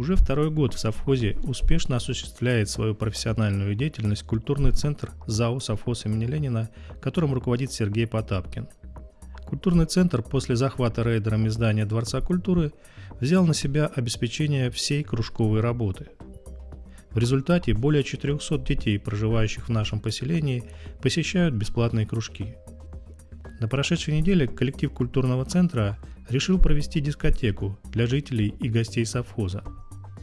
Уже второй год в совхозе успешно осуществляет свою профессиональную деятельность культурный центр ЗАО «Совхоз имени Ленина», которым руководит Сергей Потапкин. Культурный центр после захвата рейдерами здания Дворца культуры взял на себя обеспечение всей кружковой работы. В результате более 400 детей, проживающих в нашем поселении, посещают бесплатные кружки. На прошедшей неделе коллектив культурного центра решил провести дискотеку для жителей и гостей совхоза.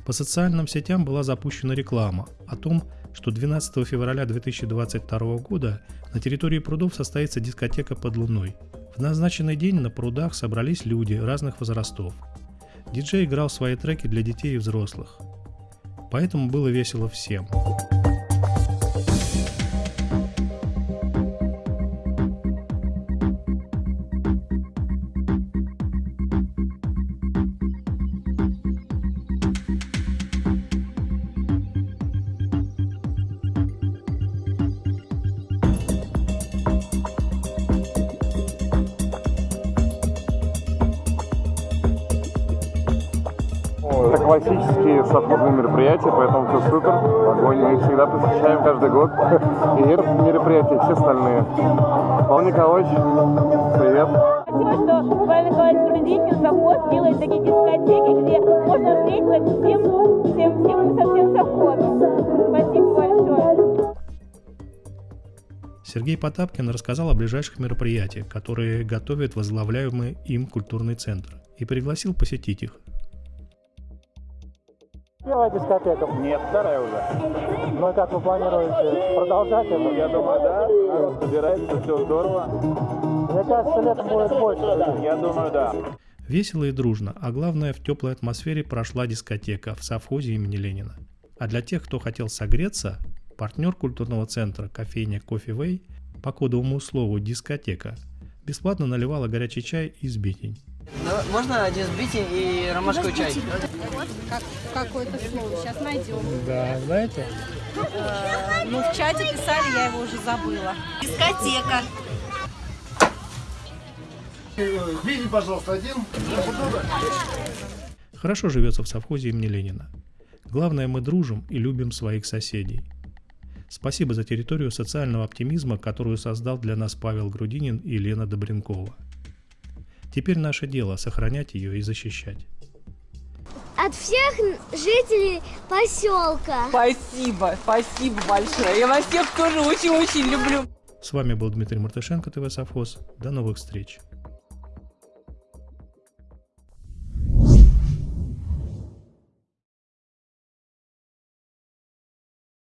По социальным сетям была запущена реклама о том, что 12 февраля 2022 года на территории прудов состоится дискотека под луной. В назначенный день на прудах собрались люди разных возрастов. Диджей играл свои треки для детей и взрослых. Поэтому было весело всем. Это классические совхозные мероприятия, поэтому все супер. Огонь мы всегда посещаем каждый год. И это мероприятия, все остальные. Павел Николаевич, привет. Спасибо, что Павел Николаевич Грудинин завод делает такие дискотеки, где можно встретиться всем, всем, всем, со всем совхозом. Спасибо большое. Сергей Потапкин рассказал о ближайших мероприятиях, которые готовит возглавляемый им культурный центр, и пригласил посетить их. Первая дискотека. Нет, вторая уже. Ну и как вы планируете продолжать это? Я думаю, да. Народ собирается, все здорово. Мне кажется, летом будет больше. Я думаю, да. Весело и дружно, а главное в теплой атмосфере прошла дискотека в совхозе имени Ленина. А для тех, кто хотел согреться, партнер культурного центра кофейня Кофе Вей по кодовому слову «дискотека» бесплатно наливала горячий чай и сбитень. Можно один сбитень и ромашковый чай? Как, какое-то слово. Сейчас найдем. Да, знаете? Э, ну, в чате писали, я его уже забыла. Дискотека. Видите, пожалуйста, один. Хорошо живется в совхозе имени Ленина. Главное, мы дружим и любим своих соседей. Спасибо за территорию социального оптимизма, которую создал для нас Павел Грудинин и Лена Добренкова. Теперь наше дело сохранять ее и защищать. От всех жителей поселка. Спасибо, спасибо большое. Я вас всех тоже очень-очень люблю. С вами был Дмитрий Мартышенко, ТВ Совхоз. До новых встреч.